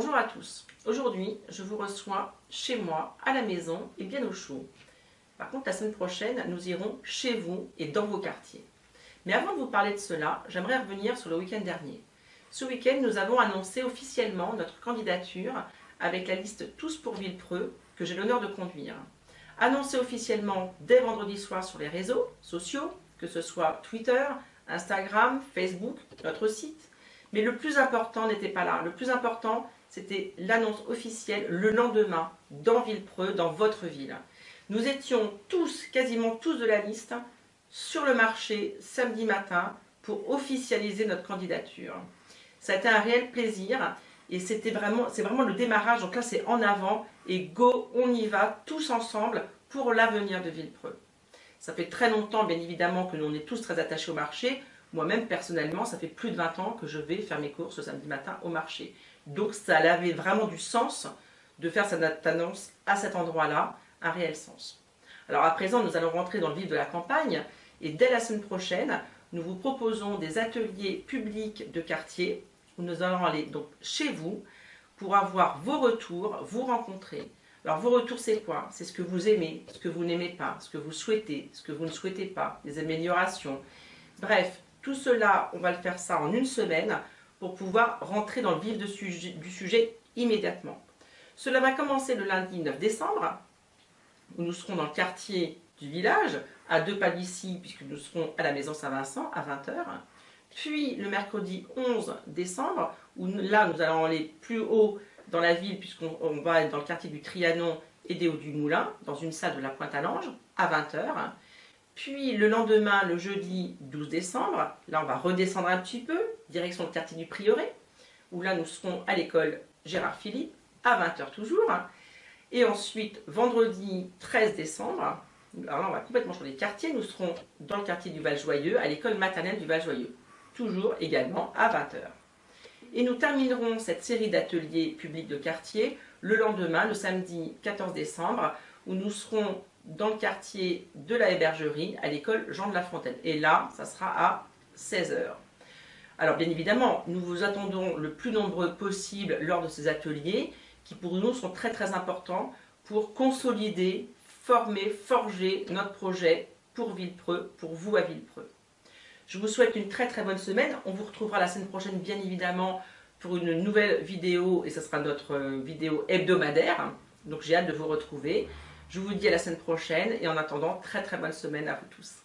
Bonjour à tous. Aujourd'hui, je vous reçois chez moi, à la maison et bien au chaud. Par contre, la semaine prochaine, nous irons chez vous et dans vos quartiers. Mais avant de vous parler de cela, j'aimerais revenir sur le week-end dernier. Ce week-end, nous avons annoncé officiellement notre candidature avec la liste Tous pour Villepreux que j'ai l'honneur de conduire. Annoncé officiellement dès vendredi soir sur les réseaux sociaux, que ce soit Twitter, Instagram, Facebook, notre site, mais le plus important n'était pas là. Le plus important, c'était l'annonce officielle le lendemain, dans Villepreux, dans votre ville. Nous étions tous, quasiment tous de la liste, sur le marché samedi matin pour officialiser notre candidature. Ça a été un réel plaisir et c'était vraiment, c'est vraiment le démarrage. Donc là, c'est en avant et go, on y va tous ensemble pour l'avenir de Villepreux. Ça fait très longtemps, bien évidemment, que nous on est tous très attachés au marché. Moi-même, personnellement, ça fait plus de 20 ans que je vais faire mes courses le samedi matin au marché. Donc ça avait vraiment du sens de faire cette annonce à cet endroit-là, un réel sens. Alors à présent, nous allons rentrer dans le vif de la campagne et dès la semaine prochaine, nous vous proposons des ateliers publics de quartier où nous allons aller donc chez vous pour avoir vos retours, vous rencontrer. Alors vos retours c'est quoi? C'est ce que vous aimez, ce que vous n'aimez pas, ce que vous souhaitez, ce que vous ne souhaitez pas, des améliorations. Bref, tout cela, on va le faire ça en une semaine pour pouvoir rentrer dans le vif du sujet immédiatement. Cela va commencer le lundi 9 décembre, où nous serons dans le quartier du village, à deux pas d'ici, puisque nous serons à la maison Saint-Vincent à 20h. Puis le mercredi 11 décembre, où là nous allons aller plus haut dans la ville, puisqu'on va être dans le quartier du Trianon et des Hauts du Moulin, dans une salle de la Pointe-à-Lange, à 20h. Puis le lendemain, le jeudi 12 décembre, là on va redescendre un petit peu, direction le quartier du Prieuré, où là nous serons à l'école Gérard Philippe, à 20h toujours. Et ensuite, vendredi 13 décembre, alors là on va complètement changer de quartier, nous serons dans le quartier du Val-Joyeux, à l'école maternelle du Val-Joyeux, toujours également à 20h. Et nous terminerons cette série d'ateliers publics de quartier le lendemain, le samedi 14 décembre, où nous serons dans le quartier de la hébergerie à l'école Jean de la Fontaine. Et là, ça sera à 16h. Alors bien évidemment, nous vous attendons le plus nombreux possible lors de ces ateliers qui pour nous sont très très importants pour consolider, former, forger notre projet pour Villepreux, pour vous à Villepreux. Je vous souhaite une très très bonne semaine. On vous retrouvera la semaine prochaine bien évidemment pour une nouvelle vidéo et ce sera notre vidéo hebdomadaire. Donc j'ai hâte de vous retrouver. Je vous dis à la semaine prochaine et en attendant, très très bonne semaine à vous tous.